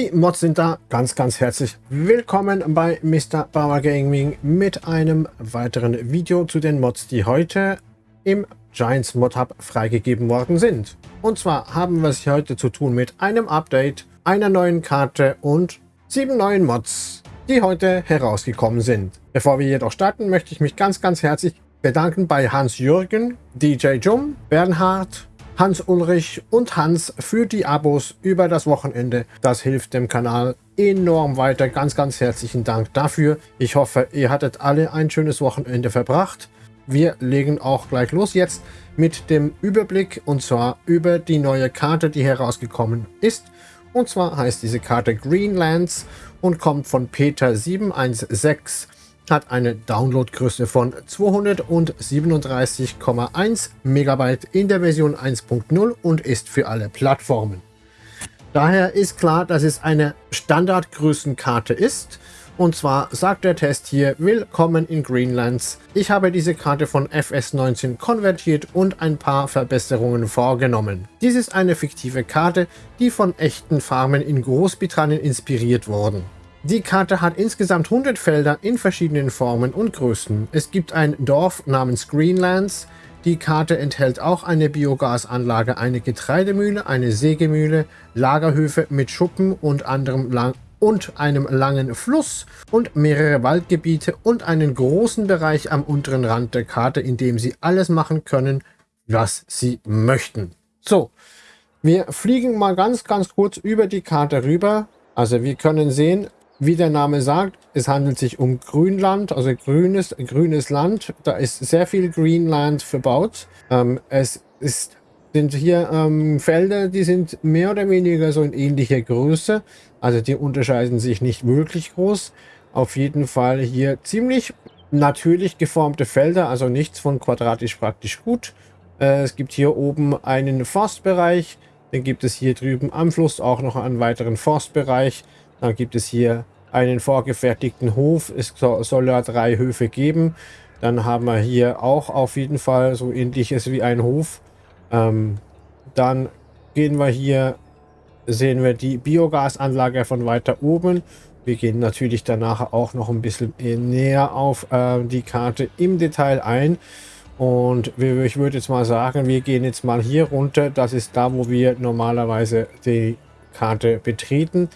Die Mods sind da. Ganz, ganz herzlich willkommen bei Mr. Bauer Gaming mit einem weiteren Video zu den Mods, die heute im Giants Mod Hub freigegeben worden sind. Und zwar haben wir es heute zu tun mit einem Update, einer neuen Karte und sieben neuen Mods, die heute herausgekommen sind. Bevor wir jedoch starten, möchte ich mich ganz, ganz herzlich bedanken bei Hans-Jürgen, DJ Jum, Bernhard, Hans-Ulrich und Hans für die Abos über das Wochenende. Das hilft dem Kanal enorm weiter. Ganz, ganz herzlichen Dank dafür. Ich hoffe, ihr hattet alle ein schönes Wochenende verbracht. Wir legen auch gleich los jetzt mit dem Überblick und zwar über die neue Karte, die herausgekommen ist. Und zwar heißt diese Karte Greenlands und kommt von Peter 716 hat eine Downloadgröße von 237,1 Megabyte in der Version 1.0 und ist für alle Plattformen. Daher ist klar, dass es eine Standardgrößenkarte ist. Und zwar sagt der Test hier, willkommen in Greenlands. Ich habe diese Karte von FS19 konvertiert und ein paar Verbesserungen vorgenommen. Dies ist eine fiktive Karte, die von echten Farmen in Großbritannien inspiriert wurden. Die Karte hat insgesamt 100 Felder in verschiedenen Formen und Größen. Es gibt ein Dorf namens Greenlands. Die Karte enthält auch eine Biogasanlage, eine Getreidemühle, eine Sägemühle, Lagerhöfe mit Schuppen und anderem lang und einem langen Fluss und mehrere Waldgebiete und einen großen Bereich am unteren Rand der Karte, in dem Sie alles machen können, was Sie möchten. So, wir fliegen mal ganz, ganz kurz über die Karte rüber. Also wir können sehen, wie der Name sagt, es handelt sich um Grünland, also grünes, grünes Land. Da ist sehr viel Greenland verbaut. Ähm, es ist, sind hier ähm, Felder, die sind mehr oder weniger so in ähnlicher Größe. Also die unterscheiden sich nicht wirklich groß. Auf jeden Fall hier ziemlich natürlich geformte Felder, also nichts von quadratisch praktisch gut. Äh, es gibt hier oben einen Forstbereich. Dann gibt es hier drüben am Fluss auch noch einen weiteren Forstbereich. Dann gibt es hier einen vorgefertigten Hof. Es soll ja drei Höfe geben. Dann haben wir hier auch auf jeden Fall so ähnliches wie ein Hof. Ähm, dann gehen wir hier, sehen wir die Biogasanlage von weiter oben. Wir gehen natürlich danach auch noch ein bisschen näher auf äh, die Karte im Detail ein. Und ich würde jetzt mal sagen, wir gehen jetzt mal hier runter. Das ist da, wo wir normalerweise die Karte betreten.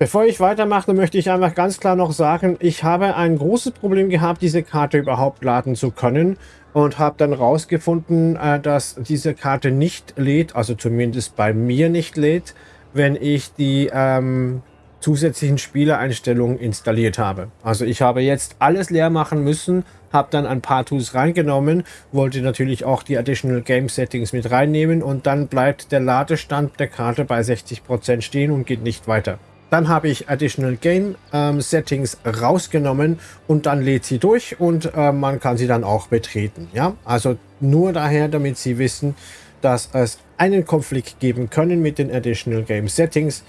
Bevor ich weitermache, möchte ich einfach ganz klar noch sagen, ich habe ein großes Problem gehabt, diese Karte überhaupt laden zu können und habe dann rausgefunden, äh, dass diese Karte nicht lädt, also zumindest bei mir nicht lädt, wenn ich die ähm, zusätzlichen Spielereinstellungen installiert habe. Also ich habe jetzt alles leer machen müssen, habe dann ein paar Tools reingenommen, wollte natürlich auch die Additional Game Settings mit reinnehmen und dann bleibt der Ladestand der Karte bei 60% stehen und geht nicht weiter. Dann habe ich Additional Game ähm, Settings rausgenommen und dann lädt sie durch und äh, man kann sie dann auch betreten. Ja, also nur daher, damit Sie wissen, dass es einen Konflikt geben können mit den Additional Game Settings.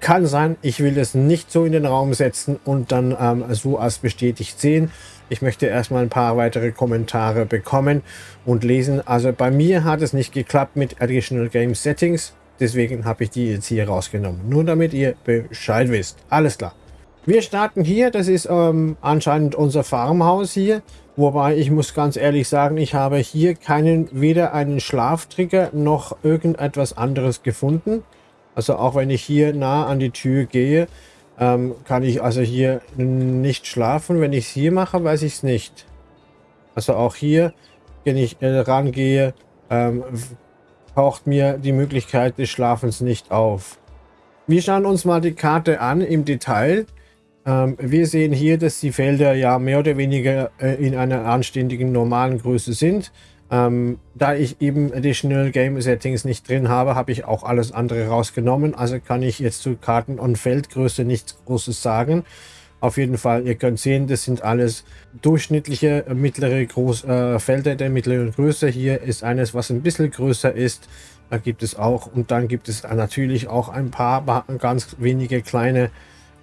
Kann sein, ich will es nicht so in den Raum setzen und dann ähm, so als bestätigt sehen. Ich möchte erstmal ein paar weitere Kommentare bekommen und lesen. Also bei mir hat es nicht geklappt mit Additional Game Settings. Deswegen habe ich die jetzt hier rausgenommen. Nur damit ihr Bescheid wisst. Alles klar. Wir starten hier. Das ist ähm, anscheinend unser Farmhaus hier. Wobei ich muss ganz ehrlich sagen, ich habe hier keinen, weder einen Schlaftrigger noch irgendetwas anderes gefunden. Also auch wenn ich hier nah an die Tür gehe, ähm, kann ich also hier nicht schlafen. Wenn ich es hier mache, weiß ich es nicht. Also auch hier, wenn ich äh, rangehe, ähm, taucht mir die Möglichkeit des Schlafens nicht auf. Wir schauen uns mal die Karte an im Detail. Ähm, wir sehen hier, dass die Felder ja mehr oder weniger äh, in einer anständigen normalen Größe sind. Ähm, da ich eben Additional Game Settings nicht drin habe, habe ich auch alles andere rausgenommen. Also kann ich jetzt zu Karten- und Feldgröße nichts Großes sagen. Auf jeden Fall, ihr könnt sehen, das sind alles durchschnittliche äh, mittlere Groß, äh, Felder der mittleren Größe. Hier ist eines, was ein bisschen größer ist. Da gibt es auch. Und dann gibt es natürlich auch ein paar ganz wenige kleine,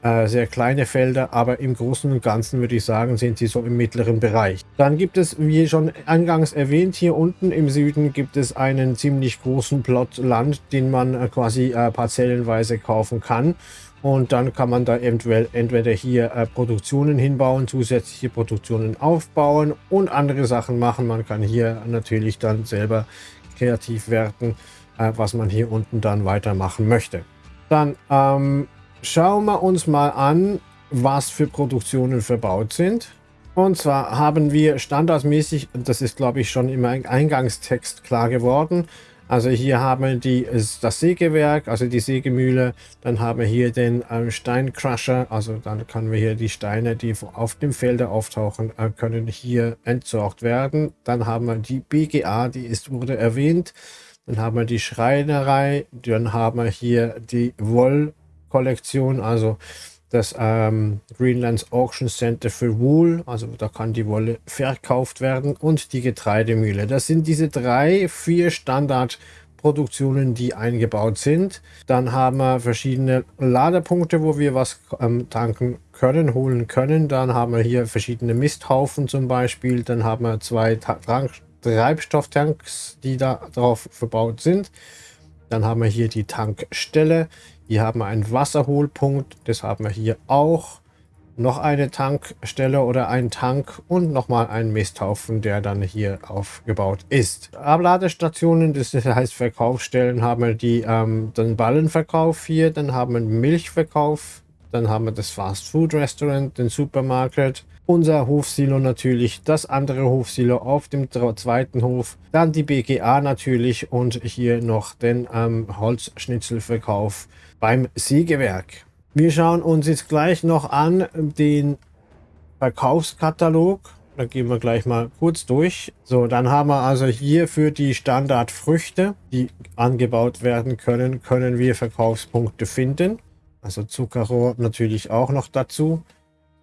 äh, sehr kleine Felder. Aber im Großen und Ganzen würde ich sagen, sind sie so im mittleren Bereich. Dann gibt es, wie schon eingangs erwähnt, hier unten im Süden gibt es einen ziemlich großen Plot Land, den man äh, quasi äh, parzellenweise kaufen kann. Und dann kann man da eventuell entweder hier äh, Produktionen hinbauen, zusätzliche Produktionen aufbauen und andere Sachen machen. Man kann hier natürlich dann selber kreativ werden, äh, was man hier unten dann weitermachen möchte. Dann ähm, schauen wir uns mal an, was für Produktionen verbaut sind. Und zwar haben wir standardmäßig, das ist glaube ich schon im Eingangstext klar geworden, also hier haben wir die, das Sägewerk, also die Sägemühle. Dann haben wir hier den äh, Steincrusher. Also dann können wir hier die Steine, die auf dem Felder auftauchen, äh, können hier entsorgt werden. Dann haben wir die BGA, die ist, wurde erwähnt. Dann haben wir die Schreinerei. Dann haben wir hier die Wollkollektion, also das ähm, Greenlands Auction Center für Wool, also da kann die Wolle verkauft werden und die Getreidemühle. Das sind diese drei, vier Standardproduktionen, die eingebaut sind. Dann haben wir verschiedene Ladepunkte, wo wir was ähm, tanken können, holen können. Dann haben wir hier verschiedene Misthaufen zum Beispiel. Dann haben wir zwei Treibstofftanks, die da drauf verbaut sind. Dann haben wir hier die Tankstelle. Hier haben wir einen Wasserholpunkt, das haben wir hier auch. Noch eine Tankstelle oder ein Tank und nochmal einen Misthaufen, der dann hier aufgebaut ist. Abladestationen, das heißt Verkaufsstellen, haben wir die, ähm, den Ballenverkauf hier, dann haben wir den Milchverkauf, dann haben wir das Fast Food Restaurant, den Supermarkt, unser Hofsilo natürlich, das andere Hofsilo auf dem zweiten Hof, dann die BGA natürlich und hier noch den ähm, Holzschnitzelverkauf beim Sägewerk. Wir schauen uns jetzt gleich noch an den Verkaufskatalog. Da gehen wir gleich mal kurz durch. So, dann haben wir also hier für die Standardfrüchte, die angebaut werden können, können wir Verkaufspunkte finden. Also Zuckerrohr natürlich auch noch dazu.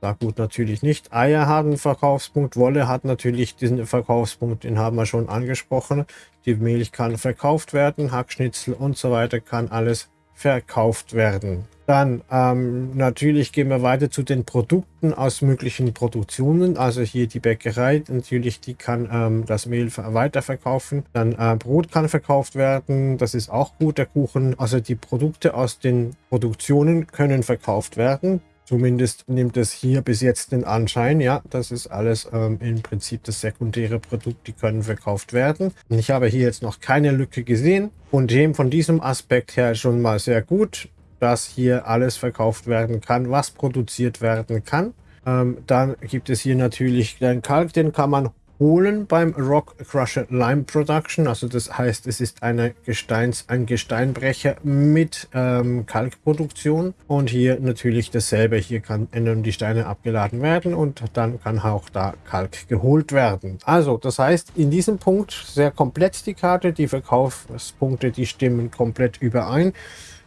Saatgut natürlich nicht. Eier haben einen Verkaufspunkt. Wolle hat natürlich diesen Verkaufspunkt, den haben wir schon angesprochen. Die Milch kann verkauft werden. Hackschnitzel und so weiter kann alles verkauft werden. Dann ähm, natürlich gehen wir weiter zu den Produkten aus möglichen Produktionen. Also hier die Bäckerei, natürlich die kann ähm, das Mehl weiterverkaufen. Dann äh, Brot kann verkauft werden, das ist auch gut, der Kuchen. Also die Produkte aus den Produktionen können verkauft werden. Zumindest nimmt es hier bis jetzt den Anschein, ja, das ist alles ähm, im Prinzip das sekundäre Produkt, die können verkauft werden. Ich habe hier jetzt noch keine Lücke gesehen und dem von diesem Aspekt her schon mal sehr gut, dass hier alles verkauft werden kann, was produziert werden kann. Ähm, dann gibt es hier natürlich den Kalk, den kann man holen beim Rock Crusher Lime Production. Also das heißt, es ist eine Gesteins, ein Gesteinbrecher mit ähm, Kalkproduktion. Und hier natürlich dasselbe. Hier kann die Steine abgeladen werden und dann kann auch da Kalk geholt werden. Also das heißt, in diesem Punkt sehr komplett die Karte. Die Verkaufspunkte, die stimmen komplett überein.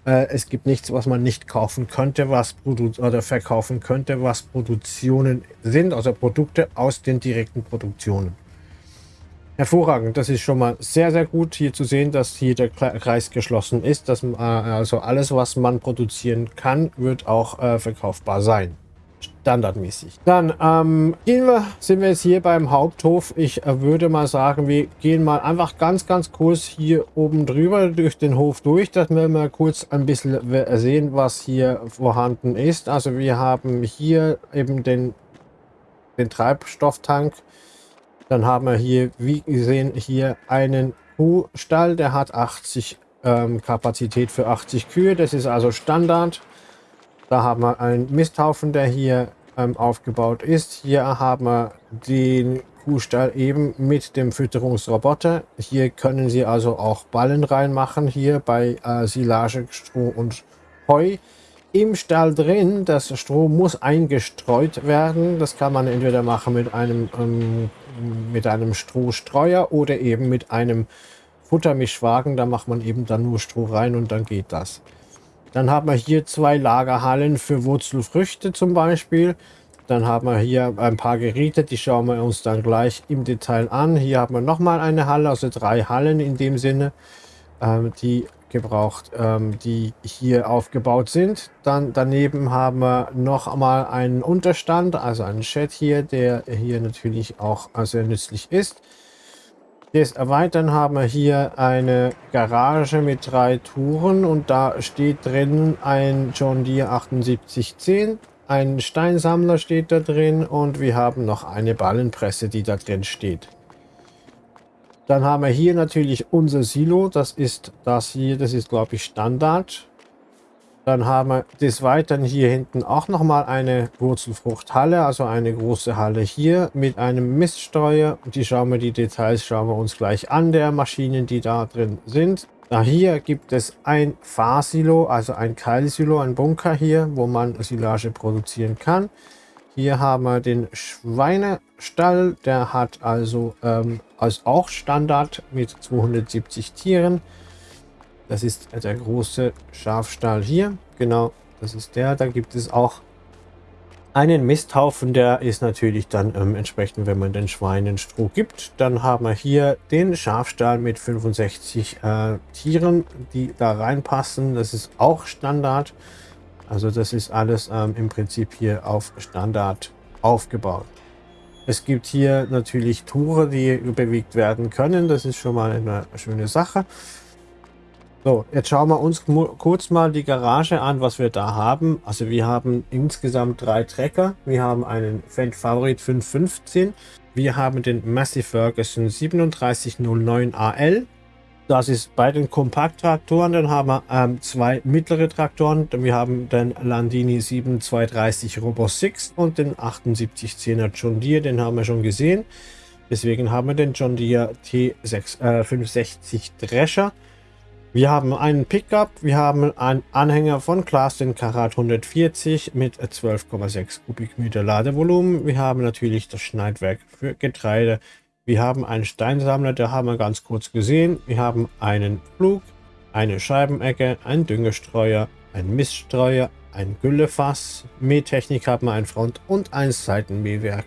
Äh, es gibt nichts, was man nicht kaufen könnte, was oder verkaufen könnte, was Produktionen sind, also Produkte aus den direkten Produktionen. Hervorragend, das ist schon mal sehr, sehr gut hier zu sehen, dass hier der Kreis geschlossen ist. Dass, äh, also alles, was man produzieren kann, wird auch äh, verkaufbar sein standardmäßig. Dann ähm, gehen wir, sind wir jetzt hier beim Haupthof. Ich äh, würde mal sagen, wir gehen mal einfach ganz, ganz kurz hier oben drüber durch den Hof durch, dass wir mal kurz ein bisschen sehen, was hier vorhanden ist. Also wir haben hier eben den, den Treibstofftank. Dann haben wir hier, wie gesehen, hier einen Kuhstall, der hat 80 ähm, Kapazität für 80 Kühe. Das ist also Standard. Da haben wir einen Misthaufen, der hier ähm, aufgebaut ist. Hier haben wir den Kuhstall eben mit dem Fütterungsroboter. Hier können Sie also auch Ballen reinmachen, hier bei äh, Silage, Stroh und Heu. Im Stall drin, das Stroh muss eingestreut werden. Das kann man entweder machen mit einem, ähm, mit einem Strohstreuer oder eben mit einem Futtermischwagen. Da macht man eben dann nur Stroh rein und dann geht das. Dann haben wir hier zwei Lagerhallen für Wurzelfrüchte zum Beispiel. Dann haben wir hier ein paar Geräte, die schauen wir uns dann gleich im Detail an. Hier haben wir nochmal eine Halle, also drei Hallen in dem Sinne, ähm, die gebraucht, ähm, die hier aufgebaut sind. Dann daneben haben wir noch einmal einen Unterstand, also einen Chat hier, der hier natürlich auch sehr nützlich ist. Des Erweitern haben wir hier eine Garage mit drei Touren und da steht drin ein John Deere 7810, ein Steinsammler steht da drin und wir haben noch eine Ballenpresse, die da drin steht. Dann haben wir hier natürlich unser Silo, das ist das hier, das ist glaube ich Standard. Dann haben wir des Weiteren hier hinten auch nochmal eine Wurzelfruchthalle, also eine große Halle hier mit einem Miststreuer. Die schauen wir, die Details schauen wir uns gleich an, der Maschinen, die da drin sind. Da hier gibt es ein Fahrsilo, also ein Keilsilo, ein Bunker hier, wo man Silage produzieren kann. Hier haben wir den Schweinestall, der hat also ähm, als auch Standard mit 270 Tieren. Das ist der große Schafstall hier. Genau, das ist der. Da gibt es auch einen Misthaufen. Der ist natürlich dann ähm, entsprechend, wenn man den Schweinen Stroh gibt. Dann haben wir hier den Schafstall mit 65 äh, Tieren, die da reinpassen. Das ist auch Standard. Also das ist alles ähm, im Prinzip hier auf Standard aufgebaut. Es gibt hier natürlich Tore, die bewegt werden können. Das ist schon mal eine schöne Sache. So, jetzt schauen wir uns kurz mal die Garage an, was wir da haben. Also wir haben insgesamt drei Trecker. Wir haben einen Fendt Favorit 515. Wir haben den Massey Ferguson 3709 AL. Das ist bei den Kompakttraktoren. Dann haben wir ähm, zwei mittlere Traktoren. Wir haben den Landini 7230 Robo 6 und den 7810er John Deere. Den haben wir schon gesehen. Deswegen haben wir den John Deere T6, äh, 560 Drescher. Wir haben einen Pickup, wir haben einen Anhänger von Claas, den Karat 140 mit 12,6 Kubikmeter Ladevolumen. Wir haben natürlich das Schneidwerk für Getreide. Wir haben einen Steinsammler, der haben wir ganz kurz gesehen. Wir haben einen Flug, eine Scheibenecke, einen Düngestreuer, ein Miststreuer, ein Güllefass. Mähtechnik haben wir ein Front- und ein Seitenmähwerk.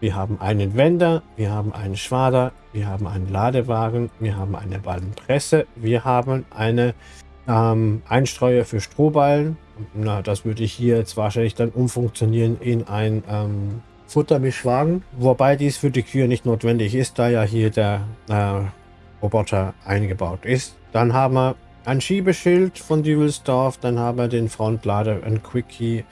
Wir haben einen Wender, wir haben einen Schwader, wir haben einen Ladewagen, wir haben eine Ballenpresse, wir haben eine ähm, Einstreuer für Strohballen. Na, das würde ich hier jetzt wahrscheinlich dann umfunktionieren in ein ähm, Futtermischwagen, wobei dies für die Kühe nicht notwendig ist, da ja hier der äh, Roboter eingebaut ist. Dann haben wir ein Schiebeschild von Dübelsdorf, dann haben wir den Frontlader, ein Quickie,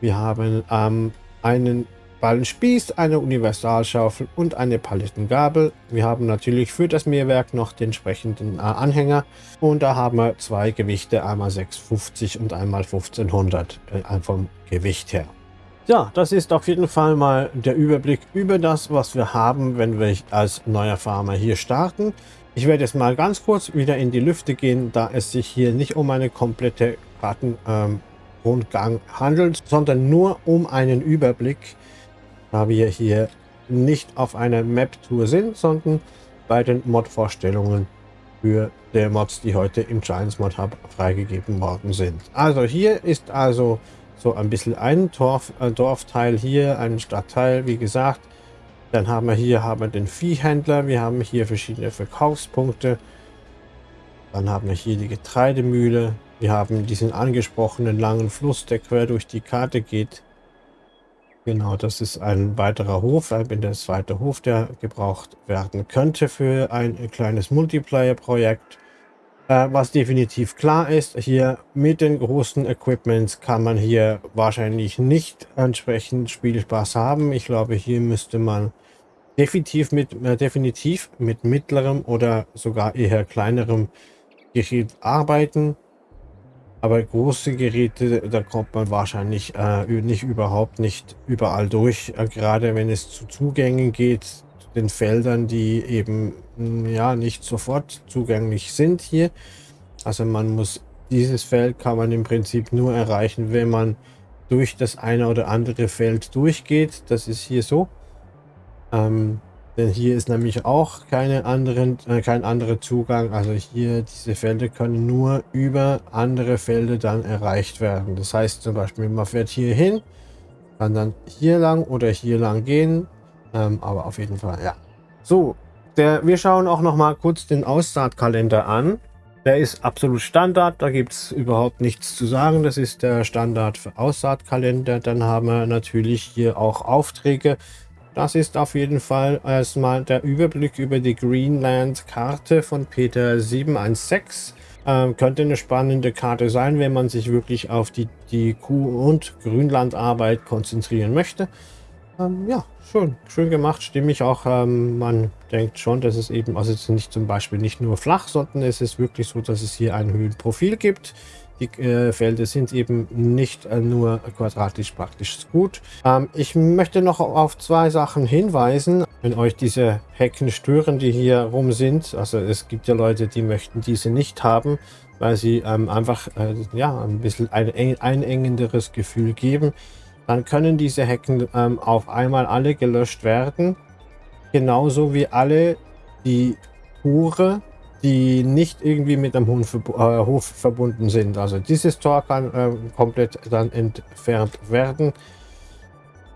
wir haben ähm, einen Ballenspieß, eine Universalschaufel und eine Palettengabel. Wir haben natürlich für das Mehrwerk noch den entsprechenden äh, Anhänger und da haben wir zwei Gewichte, einmal 650 und einmal 1500 äh, vom Gewicht her. Ja, das ist auf jeden Fall mal der Überblick über das, was wir haben, wenn wir als neuer Farmer hier starten. Ich werde jetzt mal ganz kurz wieder in die Lüfte gehen, da es sich hier nicht um eine komplette Kartenrundgang ähm, handelt, sondern nur um einen Überblick da wir hier nicht auf einer Map-Tour sind, sondern bei den Mod-Vorstellungen für der Mods, die heute im Giants Mod Hub freigegeben worden sind. Also hier ist also so ein bisschen ein Dorf, ein Dorfteil hier, ein Stadtteil, wie gesagt. Dann haben wir hier haben wir den Viehhändler, wir haben hier verschiedene Verkaufspunkte. Dann haben wir hier die Getreidemühle. Wir haben diesen angesprochenen langen Fluss, der quer durch die Karte geht. Genau, das ist ein weiterer Hof, bin der zweite Hof, der gebraucht werden könnte für ein kleines Multiplayer-Projekt. Äh, was definitiv klar ist, hier mit den großen Equipments kann man hier wahrscheinlich nicht entsprechend Spielspaß haben. Ich glaube, hier müsste man definitiv mit, äh, definitiv mit mittlerem oder sogar eher kleinerem Gerät arbeiten. Aber große Geräte, da kommt man wahrscheinlich äh, nicht überhaupt nicht überall durch. Äh, gerade wenn es zu Zugängen geht, zu den Feldern, die eben hm, ja nicht sofort zugänglich sind hier. Also man muss dieses Feld kann man im Prinzip nur erreichen, wenn man durch das eine oder andere Feld durchgeht. Das ist hier so. Ähm, denn hier ist nämlich auch keine anderen, äh, kein anderer Zugang. Also hier, diese Felder können nur über andere Felder dann erreicht werden. Das heißt zum Beispiel, man fährt hier hin, kann dann hier lang oder hier lang gehen. Ähm, aber auf jeden Fall, ja. So, der, wir schauen auch noch mal kurz den Aussaatkalender an. Der ist absolut Standard, da gibt es überhaupt nichts zu sagen. Das ist der Standard für Aussaatkalender. Dann haben wir natürlich hier auch Aufträge das ist auf jeden Fall erstmal der Überblick über die Greenland-Karte von Peter 716. Ähm, könnte eine spannende Karte sein, wenn man sich wirklich auf die, die Kuh- und Grünlandarbeit konzentrieren möchte. Ähm, ja, schön, schön gemacht, stimmig auch. Ähm, man denkt schon, dass es eben, also es ist nicht zum Beispiel nicht nur flach, sondern es ist wirklich so, dass es hier ein Höhenprofil gibt. Die äh, Felder sind eben nicht äh, nur quadratisch praktisch gut. Ähm, ich möchte noch auf zwei Sachen hinweisen. Wenn euch diese Hecken stören, die hier rum sind, also es gibt ja Leute, die möchten diese nicht haben, weil sie ähm, einfach äh, ja, ein bisschen ein einengenderes Gefühl geben, dann können diese Hecken ähm, auf einmal alle gelöscht werden. Genauso wie alle die Hure die nicht irgendwie mit Hof, äh, Hof verbunden sind. Also dieses Tor kann äh, komplett dann entfernt werden.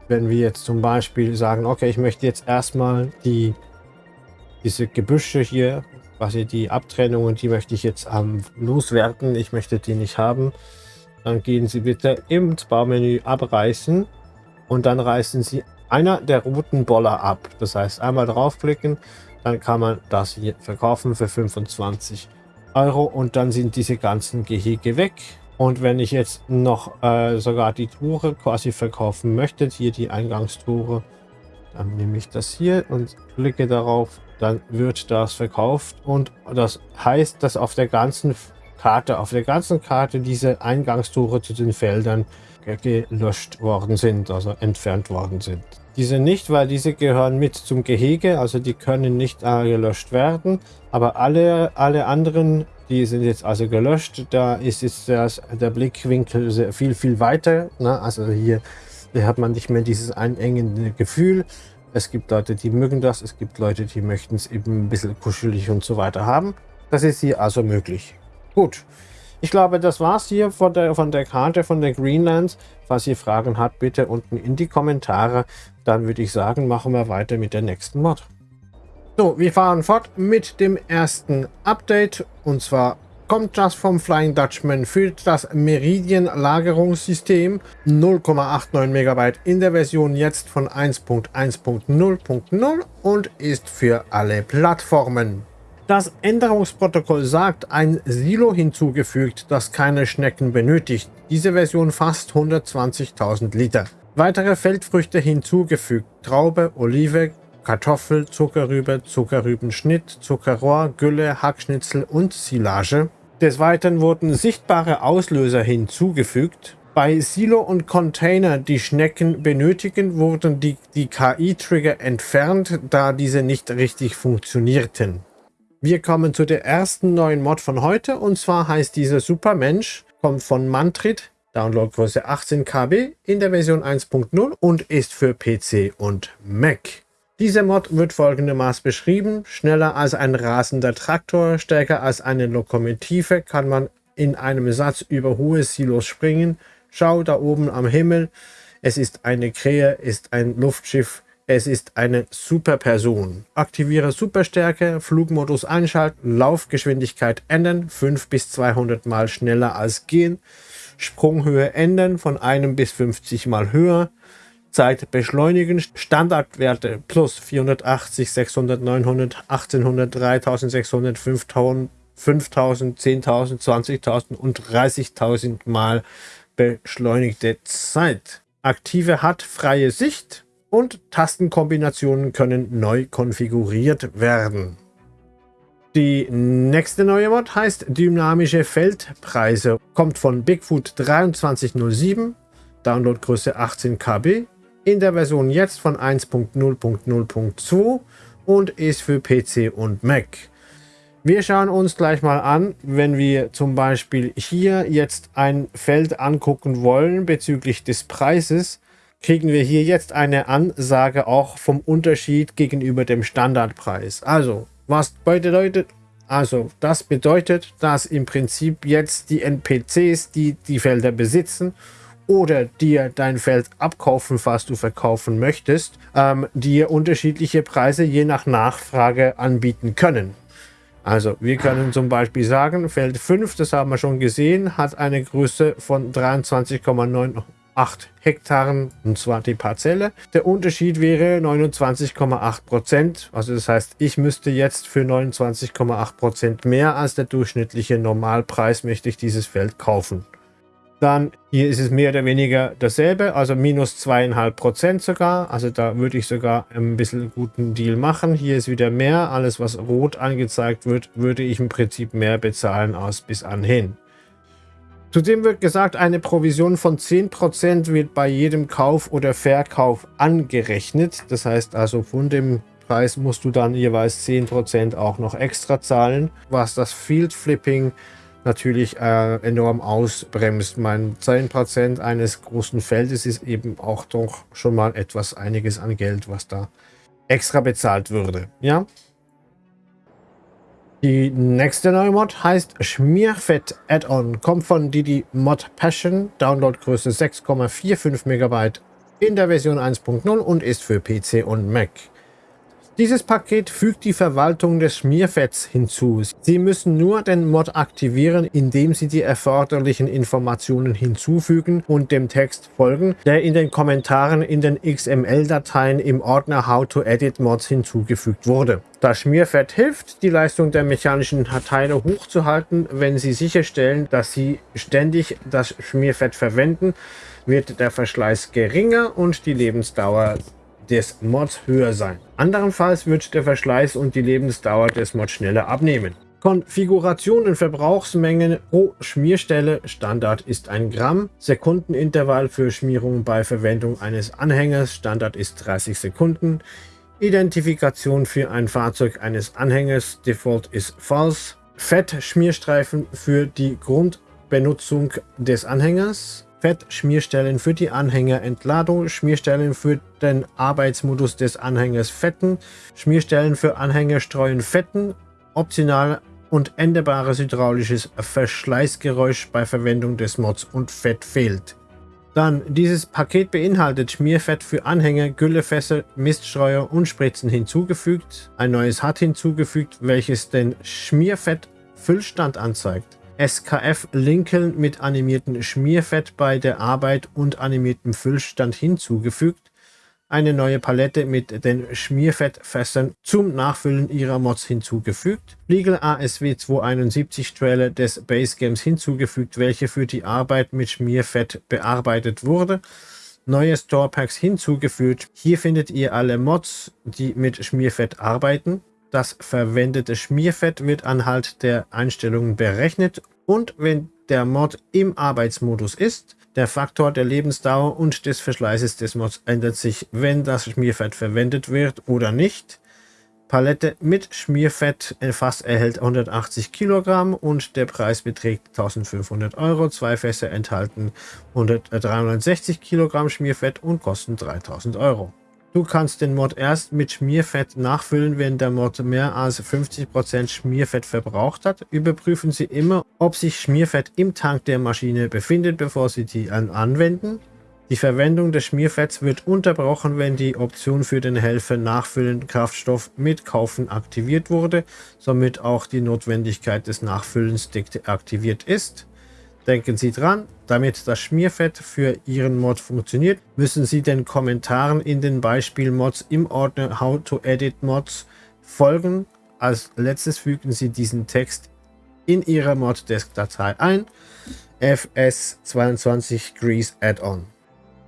Wenn wir jetzt zum Beispiel sagen, okay, ich möchte jetzt erstmal die diese Gebüsche hier, quasi die Abtrennungen, die möchte ich jetzt ähm, loswerden. Ich möchte die nicht haben. Dann gehen Sie bitte im Baumenü abreißen und dann reißen Sie einer der roten Boller ab. Das heißt, einmal draufklicken, dann kann man das hier verkaufen für 25 Euro und dann sind diese ganzen Gehege weg. Und wenn ich jetzt noch äh, sogar die Tore quasi verkaufen möchte, hier die Eingangstore, dann nehme ich das hier und klicke darauf, dann wird das verkauft und das heißt, dass auf der ganzen Karte, auf der ganzen Karte diese Eingangstore zu den Feldern gelöscht worden sind, also entfernt worden sind. Diese nicht, weil diese gehören mit zum Gehege, also die können nicht äh, gelöscht werden. Aber alle, alle anderen, die sind jetzt also gelöscht. Da ist jetzt das, der Blickwinkel sehr, viel, viel weiter. Ne? Also hier, hier hat man nicht mehr dieses einengende Gefühl. Es gibt Leute, die mögen das. Es gibt Leute, die möchten es eben ein bisschen kuschelig und so weiter haben. Das ist hier also möglich. Gut. Ich glaube, das war's hier von der, von der Karte von der Greenlands. Falls ihr Fragen habt, bitte unten in die Kommentare. Dann würde ich sagen, machen wir weiter mit der nächsten Mod. So, wir fahren fort mit dem ersten Update. Und zwar kommt das vom Flying Dutchman für das Meridian Lagerungssystem 0,89 MB in der Version jetzt von 1.1.0.0 und ist für alle Plattformen. Das Änderungsprotokoll sagt, ein Silo hinzugefügt, das keine Schnecken benötigt. Diese Version fast 120.000 Liter. Weitere Feldfrüchte hinzugefügt. Traube, Olive, Kartoffel, Zuckerrübe, Zuckerrübenschnitt, Zuckerrohr, Gülle, Hackschnitzel und Silage. Des Weiteren wurden sichtbare Auslöser hinzugefügt. Bei Silo und Container, die Schnecken benötigen, wurden die, die KI-Trigger entfernt, da diese nicht richtig funktionierten. Wir kommen zu der ersten neuen Mod von heute und zwar heißt dieser Supermensch, kommt von Mantrit, Downloadgröße 18 KB in der Version 1.0 und ist für PC und Mac. Dieser Mod wird folgendermaßen beschrieben. Schneller als ein rasender Traktor, stärker als eine Lokomotive kann man in einem Satz über hohe Silos springen. Schau da oben am Himmel. Es ist eine Krähe, ist ein Luftschiff, es ist eine Superperson. Aktiviere Superstärke, Flugmodus einschalten, Laufgeschwindigkeit ändern, 5 bis 200 mal schneller als gehen, Sprunghöhe ändern von 1 bis 50 mal höher, Zeit beschleunigen, Standardwerte plus 480, 600, 900, 1800, 3600, 5000, 5000, 10.000, 20.000 und 30.000 mal beschleunigte Zeit. Aktive hat freie Sicht, und Tastenkombinationen können neu konfiguriert werden. Die nächste neue Mod heißt Dynamische Feldpreise, kommt von Bigfoot 2307, Downloadgröße 18 KB, in der Version jetzt von 1.0.0.2 und ist für PC und Mac. Wir schauen uns gleich mal an, wenn wir zum Beispiel hier jetzt ein Feld angucken wollen bezüglich des Preises, kriegen wir hier jetzt eine Ansage auch vom Unterschied gegenüber dem Standardpreis. Also, was bedeutet, also das bedeutet, dass im Prinzip jetzt die NPCs, die die Felder besitzen oder dir dein Feld abkaufen, was du verkaufen möchtest, ähm, dir unterschiedliche Preise je nach Nachfrage anbieten können. Also wir können zum Beispiel sagen, Feld 5, das haben wir schon gesehen, hat eine Größe von 23,9 Hektaren, und zwar die Parzelle. Der Unterschied wäre 29,8 Prozent. Also das heißt, ich müsste jetzt für 29,8 Prozent mehr als der durchschnittliche Normalpreis möchte ich dieses Feld kaufen. Dann hier ist es mehr oder weniger dasselbe, also minus zweieinhalb Prozent sogar. Also da würde ich sogar ein bisschen guten Deal machen. Hier ist wieder mehr. Alles, was rot angezeigt wird, würde ich im Prinzip mehr bezahlen aus bis anhin. Zudem wird gesagt, eine Provision von 10% wird bei jedem Kauf oder Verkauf angerechnet. Das heißt also von dem Preis musst du dann jeweils 10% auch noch extra zahlen, was das Field Flipping natürlich äh, enorm ausbremst. Mein 10% eines großen Feldes ist eben auch doch schon mal etwas einiges an Geld, was da extra bezahlt würde. Ja, die nächste neue Mod heißt Schmierfett Add-on, kommt von Didi Mod Passion, Downloadgröße 6,45 MB in der Version 1.0 und ist für PC und Mac. Dieses Paket fügt die Verwaltung des Schmierfetts hinzu. Sie müssen nur den Mod aktivieren, indem Sie die erforderlichen Informationen hinzufügen und dem Text folgen, der in den Kommentaren in den XML-Dateien im Ordner How to Edit Mods hinzugefügt wurde. Das Schmierfett hilft, die Leistung der mechanischen Teile hochzuhalten. Wenn Sie sicherstellen, dass Sie ständig das Schmierfett verwenden, wird der Verschleiß geringer und die Lebensdauer des Mods höher sein. Andernfalls wird der Verschleiß und die Lebensdauer des Mods schneller abnehmen. Konfiguration und Verbrauchsmengen pro Schmierstelle. Standard ist ein Gramm. Sekundenintervall für Schmierung bei Verwendung eines Anhängers. Standard ist 30 Sekunden. Identifikation für ein Fahrzeug eines Anhängers. Default ist false. Fett-Schmierstreifen für die Grundbenutzung des Anhängers. Fett-Schmierstellen für die Anhängerentladung, Schmierstellen für den Arbeitsmodus des Anhängers Fetten, Schmierstellen für Anhängerstreuen Fetten, optional und endbares hydraulisches Verschleißgeräusch bei Verwendung des Mods und Fett fehlt. Dann, dieses Paket beinhaltet Schmierfett für Anhänger, Güllefässer, Miststreuer und Spritzen hinzugefügt, ein neues HUD hinzugefügt, welches den Schmierfett-Füllstand anzeigt. SKF Lincoln mit animiertem Schmierfett bei der Arbeit und animiertem Füllstand hinzugefügt, eine neue Palette mit den Schmierfettfässern zum Nachfüllen ihrer Mods hinzugefügt, Legal ASW 271 Trailer des Base Games hinzugefügt, welche für die Arbeit mit Schmierfett bearbeitet wurde, neue Store Packs hinzugefügt. Hier findet ihr alle Mods, die mit Schmierfett arbeiten. Das verwendete Schmierfett wird anhand der Einstellungen berechnet und wenn der Mod im Arbeitsmodus ist, der Faktor der Lebensdauer und des Verschleißes des Mods ändert sich, wenn das Schmierfett verwendet wird oder nicht. Palette mit Schmierfett fast erhält 180 Kilogramm und der Preis beträgt 1500 Euro. Zwei Fässer enthalten 360 Kilogramm Schmierfett und kosten 3000 Euro. Du kannst den Mod erst mit Schmierfett nachfüllen, wenn der Mod mehr als 50% Schmierfett verbraucht hat. Überprüfen Sie immer, ob sich Schmierfett im Tank der Maschine befindet, bevor Sie die anwenden. Die Verwendung des Schmierfetts wird unterbrochen, wenn die Option für den Helfer Nachfüllen Kraftstoff mit Kaufen aktiviert wurde, somit auch die Notwendigkeit des Nachfüllens deaktiviert ist. Denken Sie dran, damit das Schmierfett für Ihren Mod funktioniert, müssen Sie den Kommentaren in den Beispielmods im Ordner How to Edit Mods folgen. Als letztes fügen Sie diesen Text in Ihrer Moddesk-Datei ein. FS22 Grease Add-on.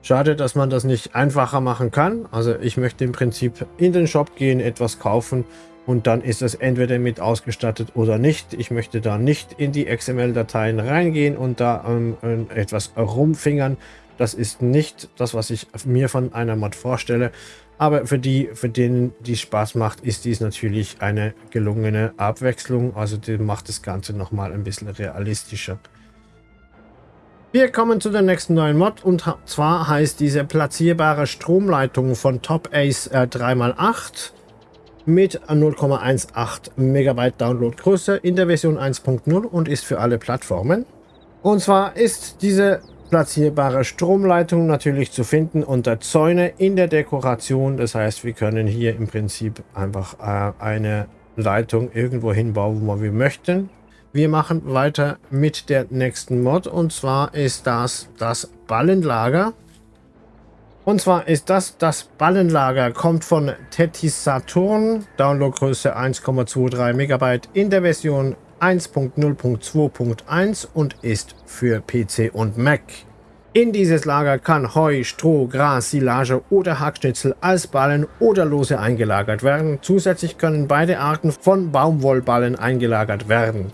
Schade, dass man das nicht einfacher machen kann. Also ich möchte im Prinzip in den Shop gehen, etwas kaufen und dann ist es entweder mit ausgestattet oder nicht. Ich möchte da nicht in die XML-Dateien reingehen und da ähm, etwas rumfingern. Das ist nicht das, was ich mir von einer Mod vorstelle. Aber für die, für denen die Spaß macht, ist dies natürlich eine gelungene Abwechslung. Also die macht das Ganze nochmal ein bisschen realistischer. Wir kommen zu der nächsten neuen Mod und zwar heißt diese platzierbare Stromleitung von Top Ace äh, 3x8 mit 0,18 MB Downloadgröße in der Version 1.0 und ist für alle Plattformen. Und zwar ist diese platzierbare Stromleitung natürlich zu finden unter Zäune in der Dekoration. Das heißt, wir können hier im Prinzip einfach äh, eine Leitung irgendwo hinbauen, wo wir möchten. Wir machen weiter mit der nächsten Mod und zwar ist das das Ballenlager. Und zwar ist das das Ballenlager, kommt von Tetis Saturn, Downloadgröße 1,23 MB in der Version 1.0.2.1 und ist für PC und Mac. In dieses Lager kann Heu, Stroh, Gras, Silage oder Hackschnitzel als Ballen oder lose eingelagert werden. Zusätzlich können beide Arten von Baumwollballen eingelagert werden.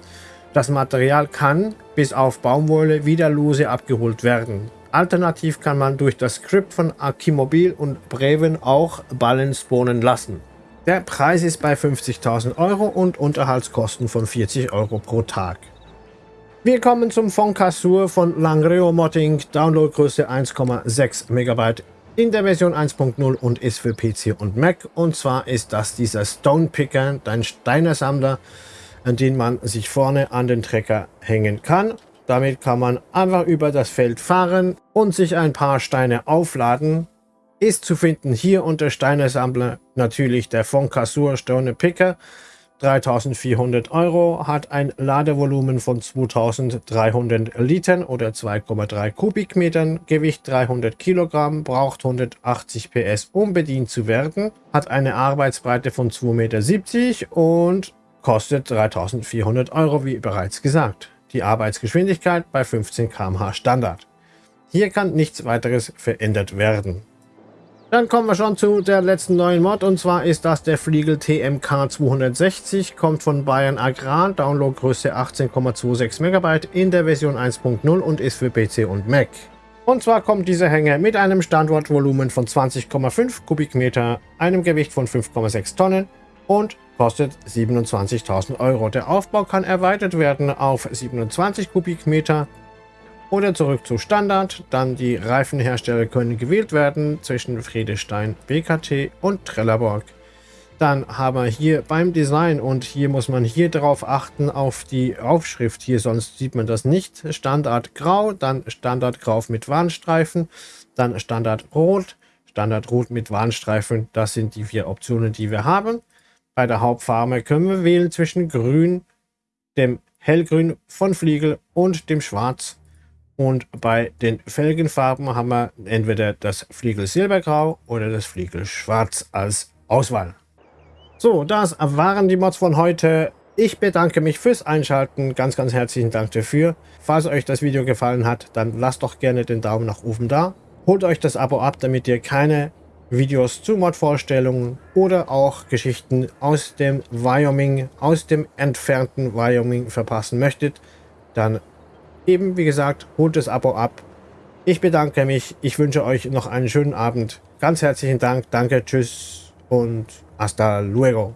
Das Material kann bis auf Baumwolle wieder lose abgeholt werden. Alternativ kann man durch das Skript von Akimobil und Breven auch Ballen spawnen lassen. Der Preis ist bei 50.000 Euro und Unterhaltskosten von 40 Euro pro Tag. Wir kommen zum Foncassur von Langreo Modding, Downloadgröße 1,6 MB in der Version 1.0 und ist für PC und Mac. Und zwar ist das dieser Stone Picker, dein Steinersammler, an den man sich vorne an den Trecker hängen kann. Damit kann man einfach über das Feld fahren und sich ein paar Steine aufladen ist zu finden hier unter Steinesammler natürlich der Foncassur Stone Picker. 3400 Euro, hat ein Ladevolumen von 2300 Litern oder 2,3 Kubikmetern, Gewicht 300 Kilogramm, braucht 180 PS, um bedient zu werden, hat eine Arbeitsbreite von 2,70 Meter und kostet 3400 Euro, wie bereits gesagt. Die Arbeitsgeschwindigkeit bei 15 km/h Standard. Hier kann nichts weiteres verändert werden. Dann kommen wir schon zu der letzten neuen Mod und zwar ist das der Fliegel TMK 260, kommt von Bayern Agrar, Downloadgröße 18,26 MB in der Version 1.0 und ist für PC und Mac. Und zwar kommt dieser Hänger mit einem Standortvolumen von 20,5 Kubikmeter, einem Gewicht von 5,6 Tonnen und kostet 27.000 Euro. Der Aufbau kann erweitert werden auf 27 Kubikmeter oder zurück zu Standard. Dann die Reifenhersteller können gewählt werden zwischen Friedestein, BKT und Trelleborg. Dann haben wir hier beim Design und hier muss man hier darauf achten auf die Aufschrift hier, sonst sieht man das nicht. Standard Grau, dann Standard Grau mit Warnstreifen, dann Standard Rot, Standard Rot mit Warnstreifen. Das sind die vier Optionen, die wir haben. Bei der Hauptfarbe können wir wählen zwischen Grün, dem Hellgrün von Fliegel und dem Schwarz und bei den Felgenfarben haben wir entweder das Fliegel Silbergrau oder das Fliegel Schwarz als Auswahl. So, das waren die Mods von heute. Ich bedanke mich fürs Einschalten. Ganz, ganz herzlichen Dank dafür. Falls euch das Video gefallen hat, dann lasst doch gerne den Daumen nach oben da. Holt euch das Abo ab, damit ihr keine Videos zu Mod-Vorstellungen oder auch Geschichten aus dem Wyoming, aus dem entfernten Wyoming verpassen möchtet. Dann Eben, wie gesagt, holt das Abo ab. Ich bedanke mich. Ich wünsche euch noch einen schönen Abend. Ganz herzlichen Dank. Danke, tschüss und hasta luego.